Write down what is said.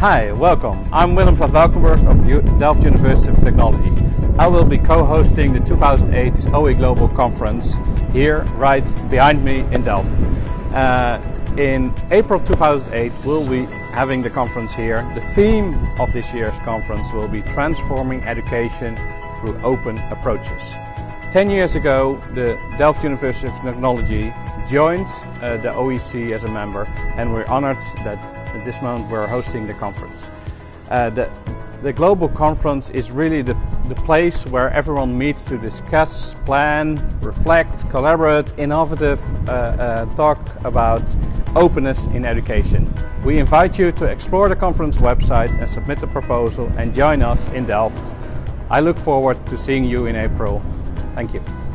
Hi, welcome. I'm Willem van Valkenburg of Delft University of Technology. I will be co-hosting the 2008 OE Global Conference here, right behind me in Delft. Uh, in April 2008 we'll be having the conference here. The theme of this year's conference will be transforming education through open approaches. Ten years ago, the Delft University of Technology joined uh, the OEC as a member and we're honored that at this moment we're hosting the conference. Uh, the, the global conference is really the, the place where everyone meets to discuss, plan, reflect, collaborate, innovative, uh, uh talk about openness in education. We invite you to explore the conference website and submit a proposal and join us in Delft. I look forward to seeing you in April Thank you.